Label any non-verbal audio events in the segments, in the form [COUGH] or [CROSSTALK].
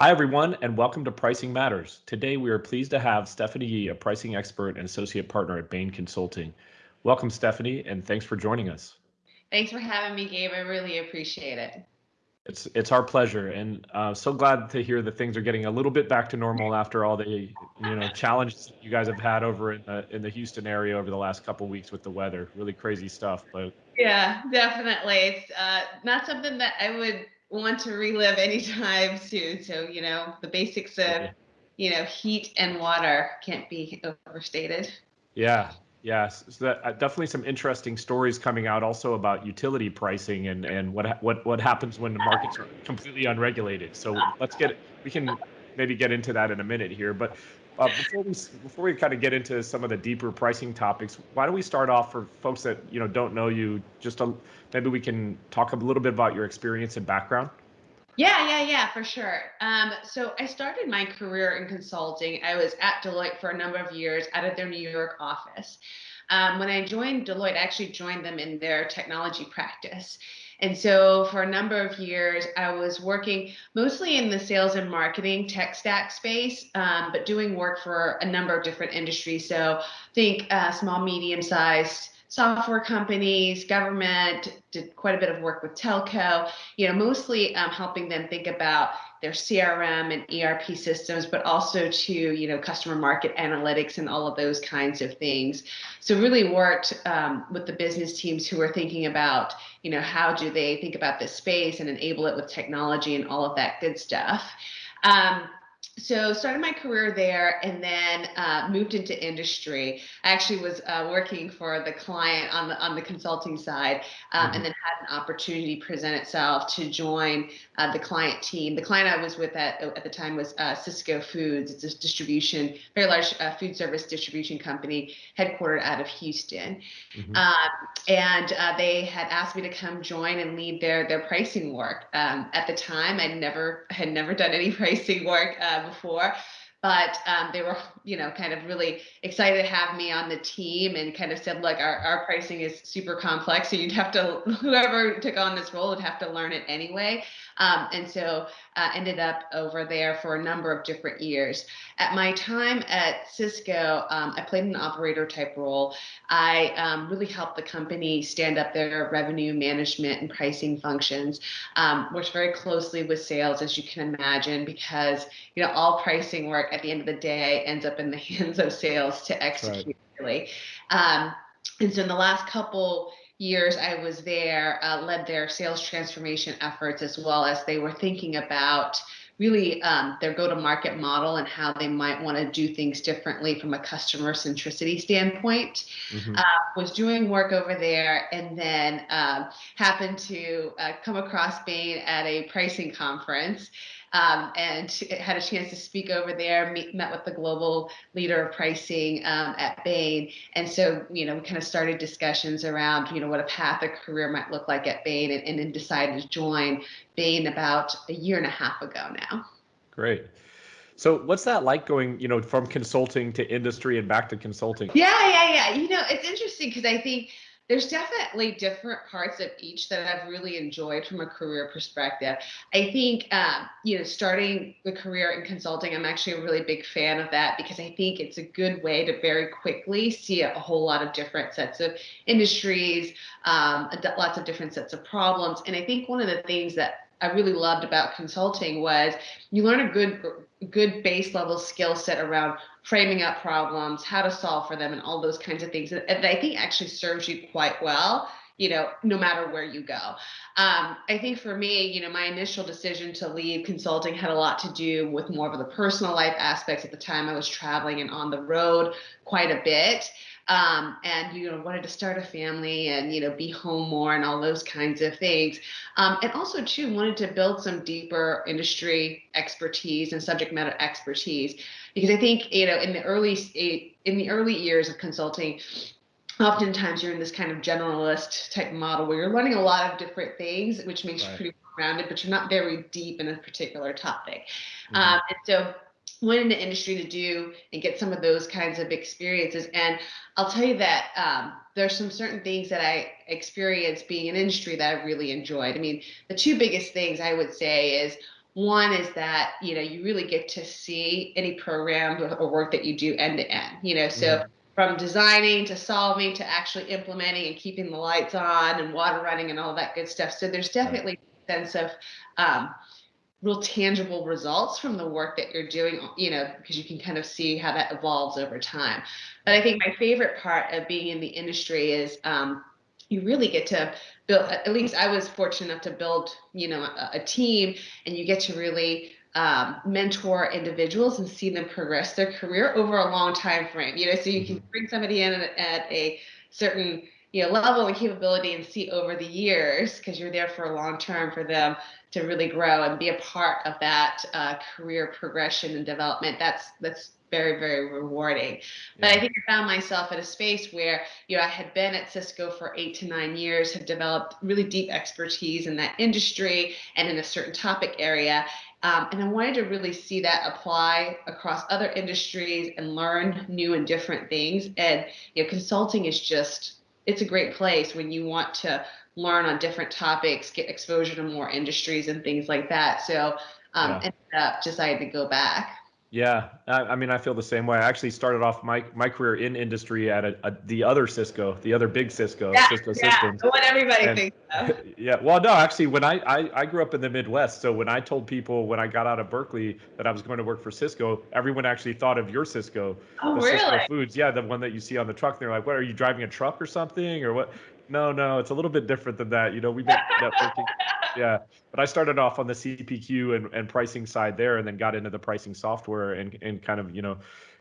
Hi, everyone, and welcome to Pricing Matters. Today, we are pleased to have Stephanie Yee, a pricing expert and associate partner at Bain Consulting. Welcome, Stephanie, and thanks for joining us. Thanks for having me, Gabe. I really appreciate it. It's it's our pleasure, and uh, so glad to hear that things are getting a little bit back to normal after all the you know challenges you guys have had over in the in the Houston area over the last couple weeks with the weather. Really crazy stuff, but yeah, definitely. It's uh, not something that I would want to relive anytime soon. So you know the basics of you know heat and water can't be overstated. Yeah, Yes, so that, uh, definitely some interesting stories coming out also about utility pricing and, and what what what happens when the markets are completely unregulated. So let's get we can maybe get into that in a minute here. But uh, before we before we kind of get into some of the deeper pricing topics, why don't we start off for folks that you know don't know you? Just a, maybe we can talk a little bit about your experience and background. Yeah, yeah, yeah, for sure. Um, so I started my career in consulting. I was at Deloitte for a number of years out of their New York office. Um, when I joined Deloitte, I actually joined them in their technology practice. And so for a number of years, I was working mostly in the sales and marketing tech stack space, um, but doing work for a number of different industries. So think uh, small, medium sized software companies, government, did quite a bit of work with telco, you know, mostly um, helping them think about their CRM and ERP systems, but also to, you know, customer market analytics and all of those kinds of things. So really worked um, with the business teams who are thinking about, you know, how do they think about this space and enable it with technology and all of that good stuff. Um, so started my career there and then uh, moved into industry. I actually was uh, working for the client on the on the consulting side, um, mm-hmm. and then had an opportunity present itself to join uh, the client team. The client I was with at at the time was uh, Sysco Foods. It's a distribution, very large uh, food service distribution company, headquartered out of Houston, mm-hmm. Um, and uh, they had asked me to come join and lead their their pricing work. Um, at the time, I never had never done any [LAUGHS] pricing work before but um, they were, you know, kind of really excited to have me on the team and kind of said, look, our, our pricing is super complex. So you'd have to, [LAUGHS] whoever took on this role would have to learn it anyway. Um, and so uh, ended up over there for a number of different years. At my time at Sysco, um, I played an operator type role. I um, really helped the company stand up their revenue management and pricing functions. Um, worked very closely with sales, as you can imagine, because you know all pricing work at the end of the day ends up in the [LAUGHS] hands of sales to execute. Right. Really, um, and so in the last couple years I was there, uh, led their sales transformation efforts as well as they were thinking about really um, their go-to-market model and how they might want to do things differently from a customer centricity standpoint. Mm-hmm. Uh, was doing work over there and then uh, happened to uh, come across Bain at a pricing conference um, and had a chance to speak over there, meet, met with the global leader of pricing um, at Bain. And so, you know, we kind of started discussions around, you know, what a path, a career might look like at Bain and, and then decided to join Bain about a year and a half ago now. Great. So what's that like going, you know, from consulting to industry and back to consulting? Yeah, yeah, yeah. You know, it's interesting because I think there's definitely different parts of each that I've really enjoyed from a career perspective. I think, um, you know, starting the career in consulting, I'm actually a really big fan of that because I think it's a good way to very quickly see a whole lot of different sets of industries, um, lots of different sets of problems. And I think one of the things that I really loved about consulting was you learn a good good base level skill set around framing up problems, how to solve for them, and all those kinds of things. And I think actually serves you quite well, you know, no matter where you go. Um, I think for me, you know, my initial decision to leave consulting had a lot to do with more of the personal life aspects. At the time, I was traveling and on the road quite a bit um, and you know wanted to start a family and you know be home more and all those kinds of things um, and also too wanted to build some deeper industry expertise and subject matter expertise because i think you know in the early in the early years of consulting oftentimes you're in this kind of generalist type model where you're learning a lot of different things which makes right. you pretty rounded but you're not very deep in a particular topic mm-hmm. um, and so went into industry to do and get some of those kinds of experiences. And I'll tell you that um, there's some certain things that I experienced being in industry that I really enjoyed. I mean, the two biggest things I would say is one is that you know you really get to see any program or, or work that you do end to end. You know, so Mhm. from designing to solving to actually implementing and keeping the lights on and water running and all that good stuff. So there's definitely a sense of um, real tangible results from the work that you're doing, you know, because you can kind of see how that evolves over time. But I think my favorite part of being in the industry is um, you really get to build, at least I was fortunate enough to build, you know, a, a team and you get to really um, mentor individuals and see them progress their career over a long time frame, you know, so you can bring somebody in at, at a certain you know level and capability and see over the years because you're there for a long term for them to really grow and be a part of that uh, career progression and development. That's that's very very rewarding. But I think I found myself at a space where you know I had been at Sysco for eight to nine years, had developed really deep expertise in that industry and in a certain topic area. Um, and I wanted to really see that apply across other industries and learn new and different things. And you know, consulting is just it's a great place when you want to learn on different topics, get exposure to more industries and things like that. So um, Yeah. ended up deciding to go back. Yeah, I, I mean, I feel the same way. I actually started off my my career in industry at a, a, the other Cisco, the other big Cisco, Yeah, Cisco yeah, Systems. what everybody And- thinks of. [LAUGHS] Yeah, well, no, actually, when I, I I grew up in the Midwest, so when I told people when I got out of Berkeley that I was going to work for Cisco, everyone actually thought of your Sysco, Oh, the Sysco really? Foods. Yeah, the one that you see on the truck. They're like, "What are you driving a truck or something or what?" No, no, it's a little bit different than that. You know, we make networking. [LAUGHS] Yeah, but I started off on the CPQ and, and pricing side there, and then got into the pricing software and and kind of you know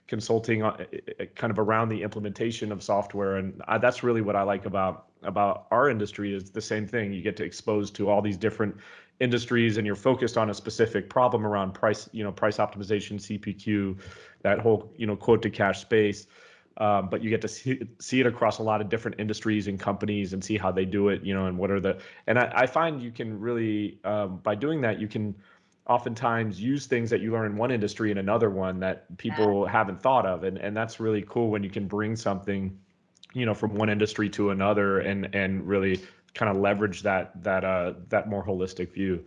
consulting on, uh, kind of around the implementation of software, and I, that's really what I like about about our industry is the same thing. You get to expose to all these different industries, and you're focused on a specific problem around price, you know, price optimization, CPQ, that whole you know quote to cash space um, but you get to see, see it across a lot of different industries and companies and see how they do it you know and what are the and i, I find you can really um, by doing that you can oftentimes use things that you learn in one industry in another one that people haven't thought of. And and that's really cool when you can bring something you know from one industry to another and and really kind of leverage that that uh that more holistic view.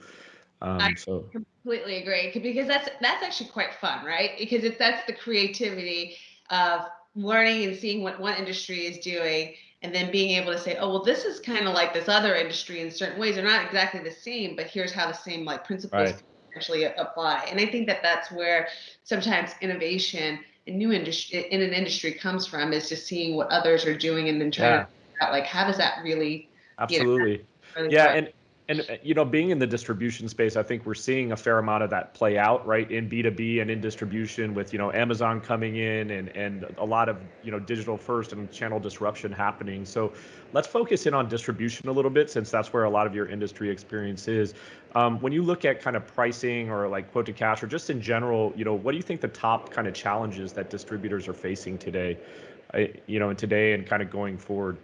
Um I- so completely agree because that's that's actually quite fun right? Because it's that's the creativity of learning and seeing what one industry is doing and then being able to say oh well this is kind of like this other industry in certain ways they're not exactly the same but here's how the same like principles Right. actually apply and i think that that's where sometimes innovation in new industry in an industry comes from is just seeing what others are doing and then trying Yeah. to figure out like how does that really absolutely really Yeah, work? and and uh, you know, being in the distribution space, I think we're seeing a fair amount of that play out, right, in B2B and in distribution with, you know, Amazon coming in and and a lot of, you know, digital first and channel disruption happening. So, let's focus in on distribution a little bit since that's where a lot of your industry experience is. Um, when you look at kind of pricing or like quote to cash or just in general, you know, what do you think the top kind of challenges that distributors are facing today, uh, you know, and today and kind of going forward?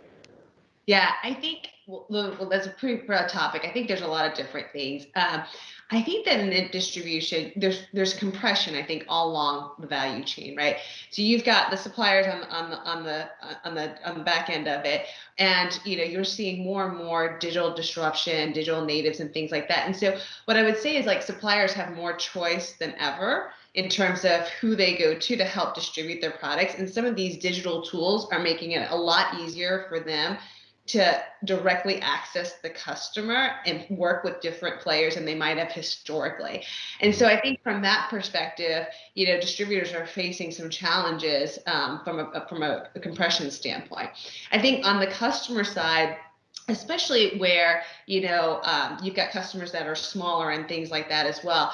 Yeah, I think well, well, that's a pretty broad topic. I think there's a lot of different things. Um, I think that in distribution, there's there's compression. I think all along the value chain, right? So you've got the suppliers on on the on the on the on the back end of it, and you know you're seeing more and more digital disruption, digital natives, and things like that. And so what I would say is like suppliers have more choice than ever in terms of who they go to to help distribute their products. And some of these digital tools are making it a lot easier for them to directly access the customer and work with different players than they might have historically. And so I think from that perspective, you know, distributors are facing some challenges um, from a from a, compression standpoint. I think on the customer side, especially where you know um, you've got customers that are smaller and things like that as well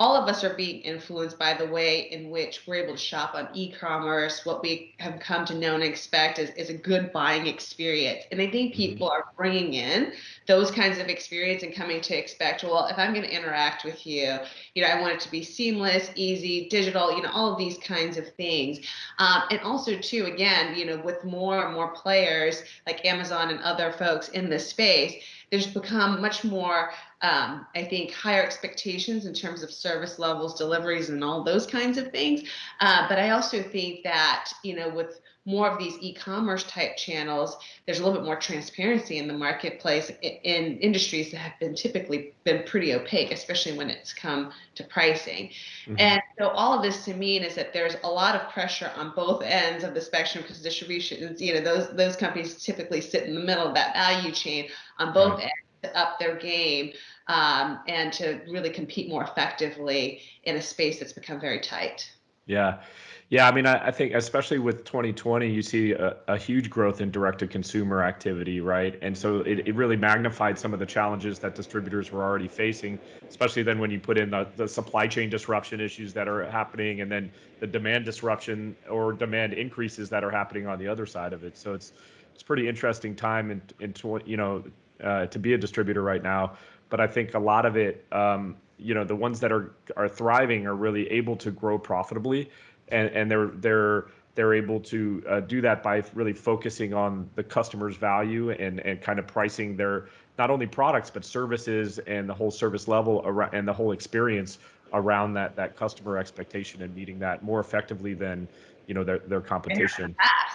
all of us are being influenced by the way in which we're able to shop on e-commerce. What we have come to know and expect is, is a good buying experience. And i think people are bringing in those kinds of experience and coming to expect well if i'm going to interact with you you know i want it to be seamless easy digital you know all of these kinds of things. Um, and also too again you know with more and more players like amazon and other folks in this space there's become much more um, i think higher expectations in terms of service levels deliveries and all those kinds of things. Uh, but i also think that you know with more of these e-commerce type channels, there's a little bit more transparency in the marketplace in industries that have been typically been pretty opaque, especially when it's come to pricing. Mm-hmm. And so all of this to mean is that there's a lot of pressure on both ends of the spectrum because distribution, you know, those those companies typically sit in the middle of that value chain on both right. ends to up their game um, and to really compete more effectively in a space that's become very tight. Yeah. Yeah, I mean, I, I, think especially with 2020, you see a, a huge growth in direct-to-consumer activity, right? And so it, it really magnified some of the challenges that distributors were already facing, especially then when you put in the, the supply chain disruption issues that are happening, and then the demand disruption or demand increases that are happening on the other side of it. So it's it's pretty interesting time in in you know uh, to be a distributor right now. But I think a lot of it, um, you know, the ones that are are thriving are really able to grow profitably and and they're they're they're able to uh, do that by really focusing on the customer's value and and kind of pricing their not only products but services and the whole service level around and the whole experience around that that customer expectation and meeting that more effectively than you know their their competition.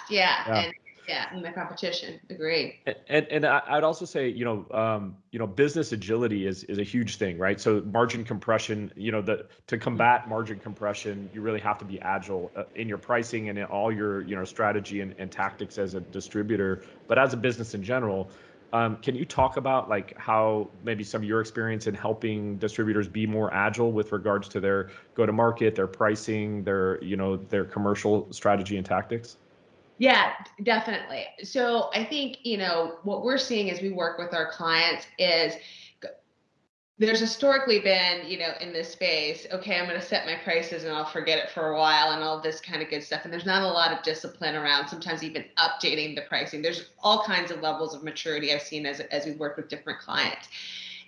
yeah. yeah. And yeah, in the competition. agree And and I'd also say, you know, um, you know, business agility is is a huge thing, right? So margin compression, you know, the to combat margin compression, you really have to be agile uh, in your pricing and in all your, you know, strategy and, and tactics as a distributor, but as a business in general. Um, can you talk about like how maybe some of your experience in helping distributors be more agile with regards to their go to market, their pricing, their you know their commercial strategy and tactics? Yeah, definitely. So I think, you know, what we're seeing as we work with our clients is there's historically been, you know, in this space, okay, I'm going to set my prices and I'll forget it for a while and all this kind of good stuff. And there's not a lot of discipline around sometimes even updating the pricing. There's all kinds of levels of maturity I've seen as, as we work with different clients.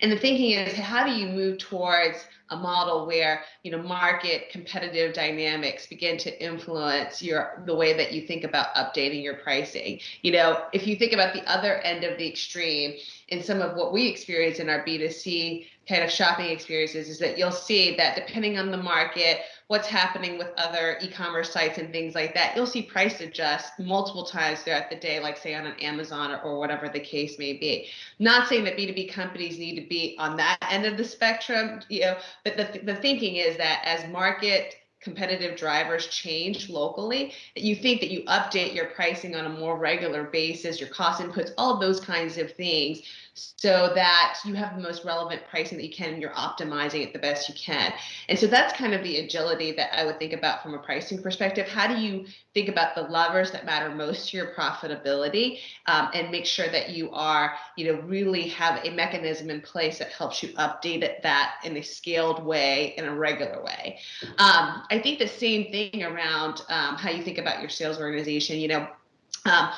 And the thinking is, how do you move towards a model where you know market competitive dynamics begin to influence your the way that you think about updating your pricing? You know, if you think about the other end of the extreme, in some of what we experience in our B2C kind of shopping experiences, is that you'll see that depending on the market what's happening with other e-commerce sites and things like that, you'll see price adjust multiple times throughout the day, like say on an Amazon or, or whatever the case may be. Not saying that B2B companies need to be on that end of the spectrum, you know, but the, the thinking is that as market competitive drivers change locally, that you think that you update your pricing on a more regular basis, your cost inputs, all of those kinds of things so that you have the most relevant pricing that you can and you're optimizing it the best you can. And so that's kind of the agility that I would think about from a pricing perspective. How do you think about the levers that matter most to your profitability um, and make sure that you are, you know, really have a mechanism in place that helps you update it, that in a scaled way, in a regular way. Um, I think the same thing around um, how you think about your sales organization, you know, um,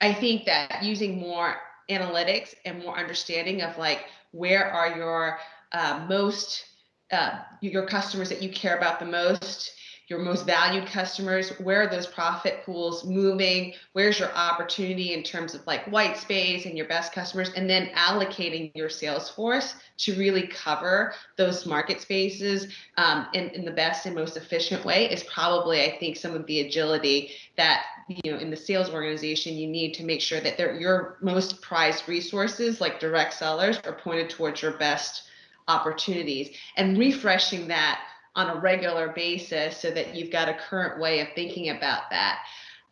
I think that using more analytics and more understanding of like where are your uh, most uh, your customers that you care about the most your most valued customers where are those profit pools moving? Where's your opportunity in terms of like white space and your best customers? And then allocating your sales force to really cover those market spaces um, in, in the best and most efficient way is probably i think some of the agility that you know in the sales organization you need to make sure that they're your most prized resources like direct sellers are pointed towards your best opportunities. And refreshing that on a regular basis so that you've got a current way of thinking about that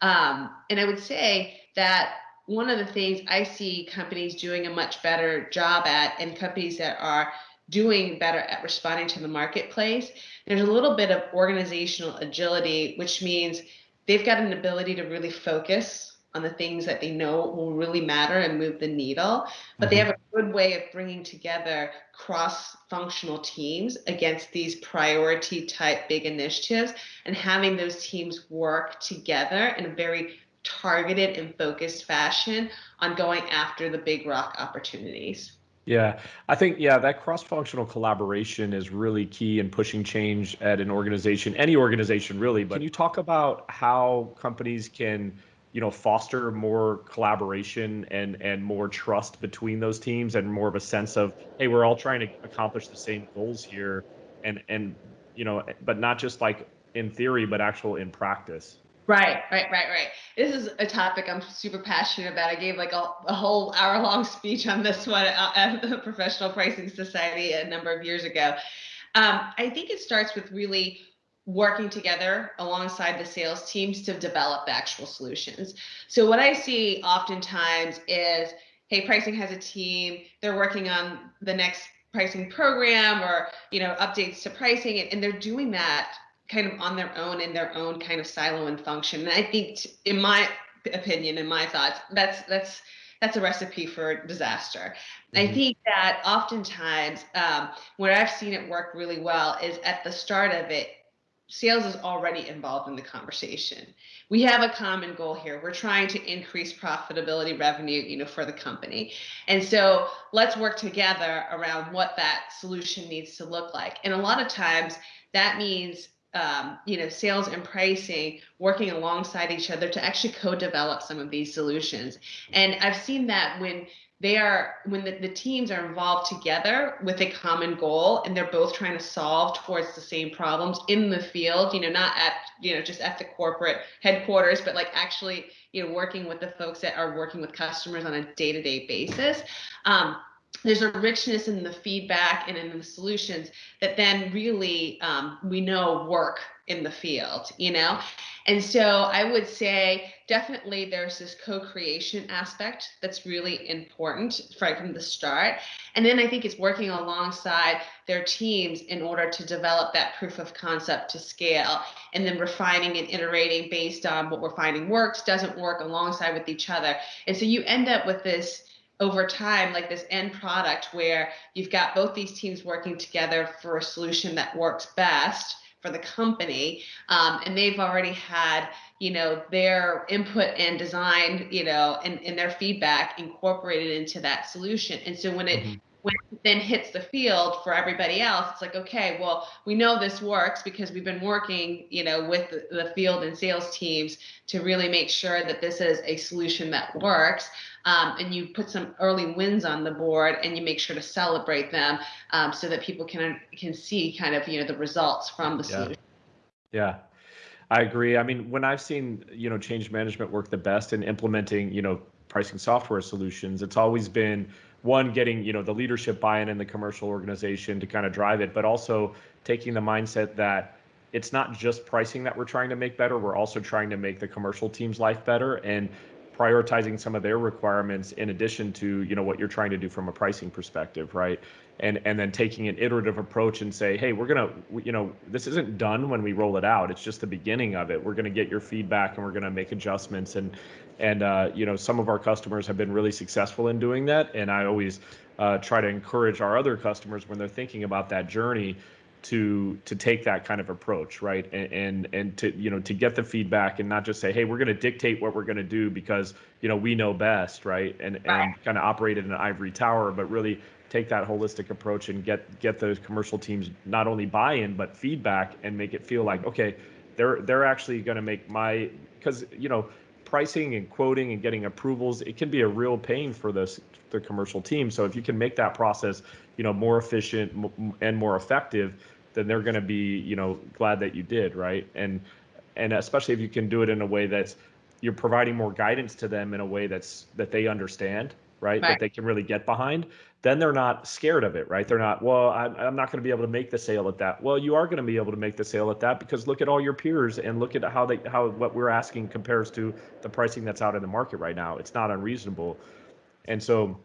um, and i would say that one of the things i see companies doing a much better job at and companies that are doing better at responding to the marketplace there's a little bit of organizational agility which means they've got an ability to really focus on the things that they know will really matter and move the needle but mm-hmm. they have a good way of bringing together cross functional teams against these priority type big initiatives and having those teams work together in a very targeted and focused fashion on going after the big rock opportunities yeah, I think yeah that cross-functional collaboration is really key in pushing change at an organization, any organization really. But can you talk about how companies can, you know, foster more collaboration and and more trust between those teams and more of a sense of hey, we're all trying to accomplish the same goals here, and and you know, but not just like in theory, but actual in practice. Right, right, right, right. This is a topic I'm super passionate about. I gave like a, a whole hour long speech on this one at the Professional Pricing Society a number of years ago. Um, I think it starts with really working together alongside the sales teams to develop actual solutions. So what I see oftentimes is, hey, pricing has a team, they're working on the next pricing program or you know updates to pricing and, and they're doing that kind of on their own in their own kind of silo and function. And I think, in my opinion, in my thoughts, that's that's that's a recipe for disaster. Mm-hmm. I think that oftentimes um, where I've seen it work really well is at the start of it, sales is already involved in the conversation. We have a common goal here. We're trying to increase profitability revenue, you know, for the company. And so let's work together around what that solution needs to look like. And a lot of times that means um, you know, sales and pricing working alongside each other to actually co-develop some of these solutions. And I've seen that when they are when the, the teams are involved together with a common goal and they're both trying to solve towards the same problems in the field you know not at you know just at the corporate headquarters but like actually you know working with the folks that are working with customers on a day-to-day basis um, there's a richness in the feedback and in the solutions that then really um, we know work in the field you know? And so i would say definitely there's this co-creation aspect that's really important right from the start. And then i think it's working alongside their teams in order to develop that proof of concept to scale and then refining and iterating based on what we're finding works doesn't work alongside with each other. And so you end up with this over time like this end product where you've got both these teams working together for a solution that works best for the company um, and they've already had you know their input and design you know and, and their feedback incorporated into that solution and so when it mm-hmm when it then hits the field for everybody else, it's like, okay, well, we know this works because we've been working, you know, with the, field and sales teams to really make sure that this is a solution that works. Um, and you put some early wins on the board and you make sure to celebrate them um, so that people can can see kind of you know the results from the solution. Yeah. I agree. I mean, when I've seen you know change management work the best in implementing you know pricing software solutions, it's always been one getting you know the leadership buy-in in the commercial organization to kind of drive it but also taking the mindset that it's not just pricing that we're trying to make better we're also trying to make the commercial team's life better and prioritizing some of their requirements in addition to you know what you're trying to do from a pricing perspective right? And and then taking an iterative approach and say hey we're to you know this isn't done when we roll it out. It's just the beginning of it. We're to get your feedback and we're to make adjustments. And and uh, you know some of our customers have been really successful in doing that. And i always uh, try to encourage our other customers when they're thinking about that journey to to take that kind of approach right and and, and to you know to get the feedback and not just say hey we're going to dictate what we're going to do because you know we know best right and right. and kind of operate in an ivory tower but really take that holistic approach and get get those commercial teams not only buy-in but feedback and make it feel like okay they're they're actually going to make my because you know pricing and quoting and getting approvals, it can be a real pain for this the commercial team. So if you can make that process, you know, more efficient and more effective, then they're going to be, you know, glad that you did, right? And and especially if you can do it in a way that's you're providing more guidance to them in a way that's that they understand, right? right. That they can really get behind then they're not scared of it, right? They're not, well, I'm, I'm not going to be able to make the sale at that. Well, you are going to be able to make the sale at that because look at all your peers and look at how they how what we're asking compares to the pricing that's out in the market right now. It's not unreasonable, and so,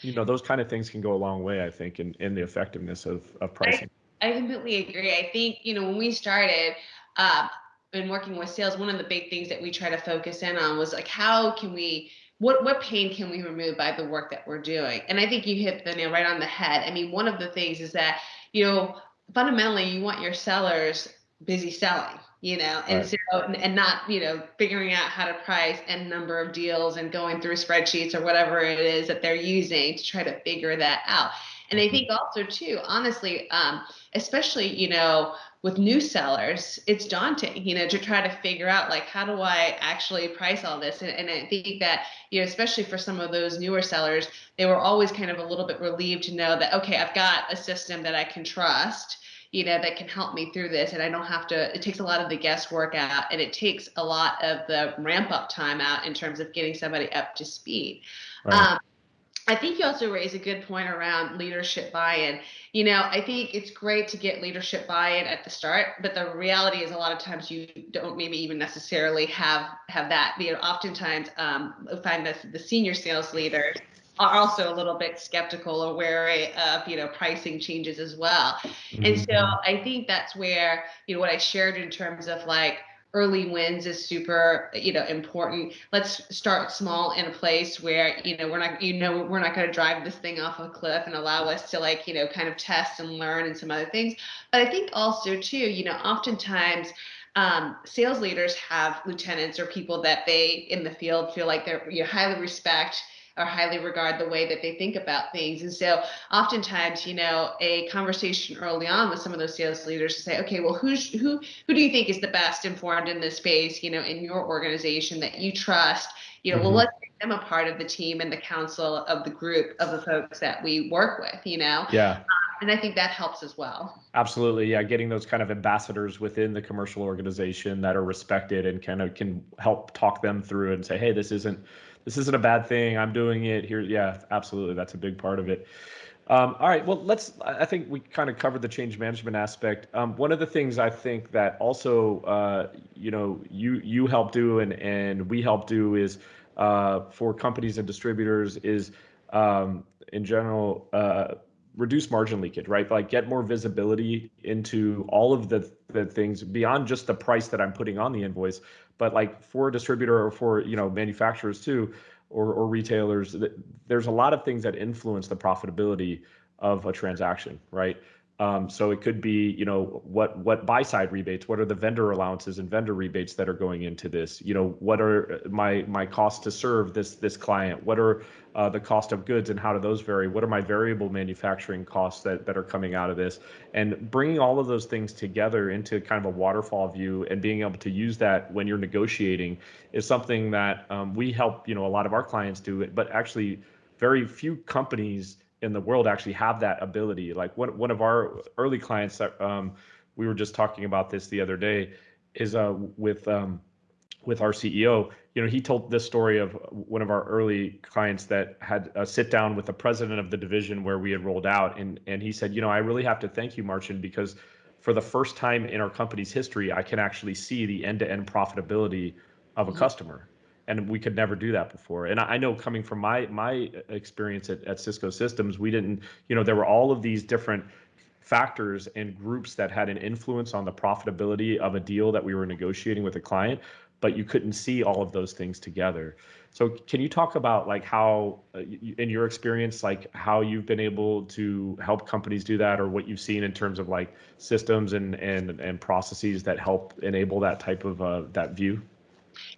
you know, those kind of things can go a long way, I think, in in the effectiveness of of pricing. I, I completely agree. I think you know when we started. Uh, in working with sales, one of the big things that we try to focus in on was like, how can we what what pain can we remove by the work that we're doing? And I think you hit the nail right on the head. I mean, one of the things is that you know fundamentally you want your sellers busy selling you know and right. so and not you know figuring out how to price and number of deals and going through spreadsheets or whatever it is that they're using to try to figure that out and i mm-hmm. think also too honestly um, especially you know with new sellers, it's daunting, you know, to try to figure out like how do I actually price all this? And, and I think that, you know, especially for some of those newer sellers, they were always kind of a little bit relieved to know that okay, I've got a system that I can trust you know, that can help me through this. And I don't have to, it takes a lot of the guesswork out and it takes a lot of the ramp up time out in terms of getting somebody up to speed. Right. Um, I think you also raise a good point around leadership buy-in. You know, I think it's great to get leadership buy-in at the start, but the reality is a lot of times you don't maybe even necessarily have have that. You know, oftentimes um, I find that the senior sales leaders are also a little bit skeptical or wary of you know pricing changes as well. Mm-hmm. And so I think that's where you know what I shared in terms of like early wins is super you know important. Let's start small in a place where you know we're not you know we're not going to drive this thing off a cliff and allow us to like you know kind of test and learn and some other things. But i think also too you know oftentimes um, sales leaders have lieutenants or people that they in the field feel like they're you know, highly respect or highly regard the way that they think about things. And so oftentimes, you know, a conversation early on with some of those sales leaders to say, okay, well, who's who who do you think is the best informed in this space, you know, in your organization that you trust? You know, mm-hmm. well, let's make them a part of the team and the council of the group of the folks that we work with, you know? Yeah. Um, and I think that helps as well. Absolutely. Yeah. Getting those kind of ambassadors within the commercial organization that are respected and kind of can help talk them through and say, hey, this isn't this isn't a bad thing. I'm doing it here. Yeah, absolutely. That's a big part of it. Um, all right. Well, let's. I think we kind of covered the change management aspect. Um, one of the things I think that also, uh, you know, you you help do and and we help do is uh, for companies and distributors is um, in general uh, reduce margin leakage, right? Like get more visibility into all of the the things beyond just the price that I'm putting on the invoice, but like for a distributor or for you know manufacturers too or, or retailers there's a lot of things that influence the profitability of a transaction right um, so it could be, you know, what what buy side rebates, what are the vendor allowances and vendor rebates that are going into this? You know, what are my my costs to serve this this client? What are uh, the cost of goods and how do those vary? What are my variable manufacturing costs that that are coming out of this? And bringing all of those things together into kind of a waterfall view and being able to use that when you're negotiating is something that um, we help, you know, a lot of our clients do. But actually, very few companies in the world actually have that ability. Like one one of our early clients that um, we were just talking about this the other day is uh, with um, with our CEO. You know, he told this story of one of our early clients that had a sit down with the president of the division where we had rolled out, and and he said, you know, I really have to thank you, Marcin, because for the first time in our company's history, I can actually see the end to end profitability of a mm-hmm. customer and we could never do that before. And I know coming from my my experience at, at Cisco Systems, we didn't, you know, there were all of these different factors and groups that had an influence on the profitability of a deal that we were negotiating with a client, but you couldn't see all of those things together. So can you talk about like how, uh, in your experience, like how you've been able to help companies do that, or what you've seen in terms of like systems and and and processes that help enable that type of uh, that view?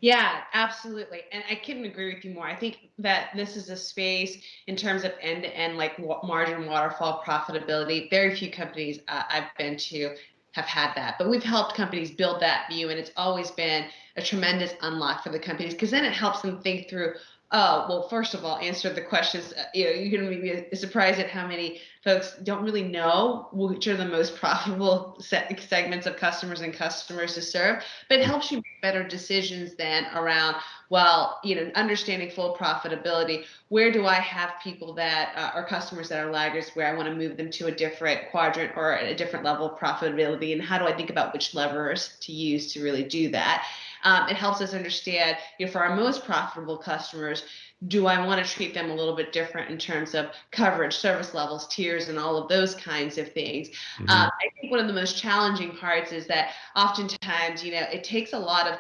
Yeah, absolutely. And I couldn't agree with you more. I think that this is a space in terms of end to end, like margin waterfall profitability. Very few companies uh, I've been to have had that, but we've helped companies build that view, and it's always been a tremendous unlock for the companies because then it helps them think through Oh, well, first of all, answer the questions. Uh, you know, you're going to be surprised at how many folks don't really know which are the most profitable segments of customers and customers to serve, but it helps you make better decisions then around, well, you know, understanding full profitability. Where do I have people that uh, are customers that are laggards where I want to move them to a different quadrant or a different level of profitability? And how do I think about which levers to use to really do that? Um, it helps us understand, you know, for our most profitable customers, do I want to treat them a little bit different in terms of coverage, service levels, tiers, and all of those kinds of things? Mm-hmm. Um, I think one of the most challenging parts is that oftentimes, you know, it takes a lot of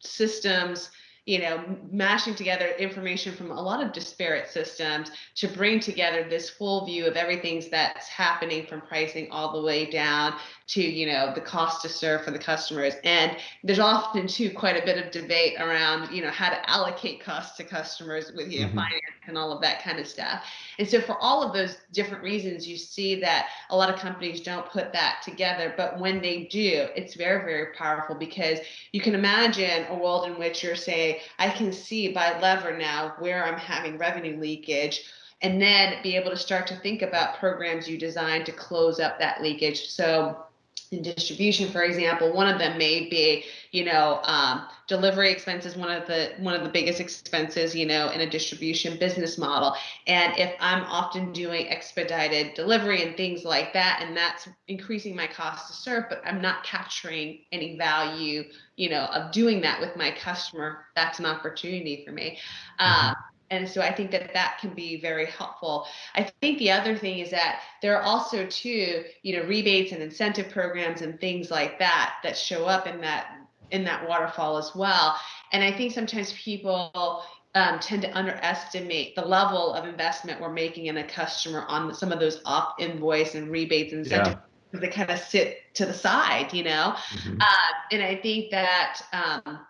systems you know, mashing together information from a lot of disparate systems to bring together this full view of everything that's happening from pricing all the way down to, you know, the cost to serve for the customers. And there's often too quite a bit of debate around, you know, how to allocate costs to customers with, you know, mm-hmm. finance and all of that kind of stuff. And so for all of those different reasons, you see that a lot of companies don't put that together. But when they do, it's very, very powerful because you can imagine a world in which you're saying, I can see by lever now where I'm having revenue leakage and then be able to start to think about programs you design to close up that leakage. So in distribution for example one of them may be you know um, delivery expenses one of the one of the biggest expenses you know in a distribution business model and if i'm often doing expedited delivery and things like that and that's increasing my cost to serve but i'm not capturing any value you know of doing that with my customer that's an opportunity for me mm-hmm. And so i think that that can be very helpful i think the other thing is that there are also too you know rebates and incentive programs and things like that that show up in that in that waterfall as well and i think sometimes people um, tend to underestimate the level of investment we're making in a customer on some of those off invoice and rebates and incentives yeah. they kind of sit to the side you know mm-hmm. uh, and i think that um,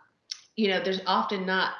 you know there's often not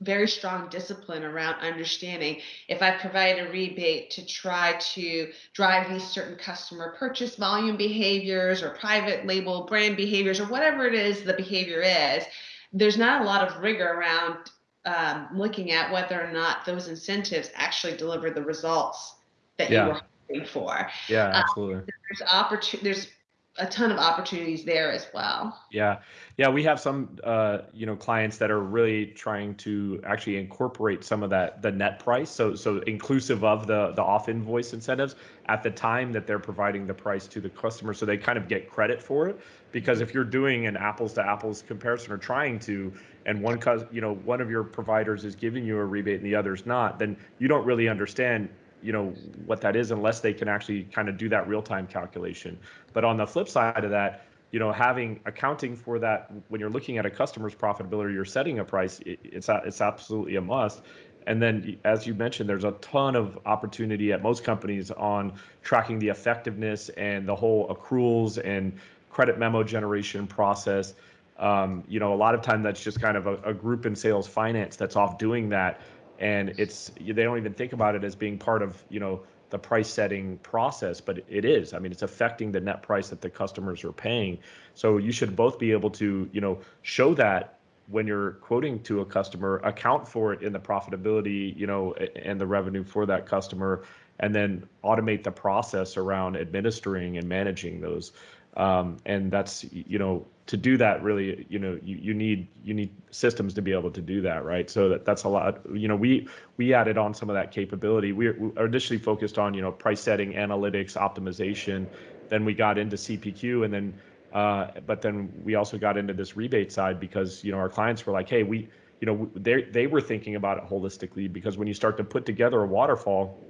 very strong discipline around understanding if I provide a rebate to try to drive these certain customer purchase volume behaviors or private label brand behaviors or whatever it is the behavior is, there's not a lot of rigor around um, looking at whether or not those incentives actually deliver the results that yeah. you were hoping for. Yeah, um, absolutely. Um, there's opportunity. There's a ton of opportunities there as well. Yeah, yeah, we have some uh, you know clients that are really trying to actually incorporate some of that the net price, so so inclusive of the the off invoice incentives at the time that they're providing the price to the customer, so they kind of get credit for it. Because if you're doing an apples to apples comparison or trying to, and one you know one of your providers is giving you a rebate and the other's not, then you don't really understand you know what that is unless they can actually kind of do that real time calculation. But on the flip side of that, you know, having accounting for that when you're looking at a customer's profitability, you're setting a price. It, it's it's absolutely a must. And then, as you mentioned, there's a ton of opportunity at most companies on tracking the effectiveness and the whole accruals and credit memo generation process. Um, you know, a lot of time that's just kind of a, a group in sales finance that's off doing that and it's they don't even think about it as being part of you know the price setting process but it is. I mean it's affecting the net price that the customers are paying. So you should both be able to you know show that when you're quoting to a customer account for it in the profitability you know and the revenue for that customer and then automate the process around administering and managing those um, and that's you know to do that really you know you, you need you need systems to be able to do that right? So that that's a lot you know we we added on some of that capability. We, we initially focused on you know price setting analytics optimization. Then we got into cpq and then uh, but then we also got into this rebate side because you know our clients were like hey we you know they they were thinking about it holistically because when you start to put together a waterfall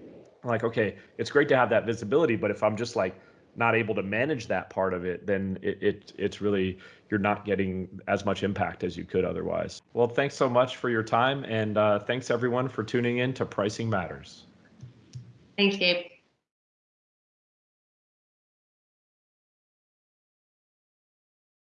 like okay it's great to have that visibility but if i'm just like not able to manage that part of it, then it, it, it's really you're not getting as much impact as you could otherwise. Well, thanks so much for your time, and uh, thanks everyone for tuning in to Pricing Matters. Thanks, Gabe.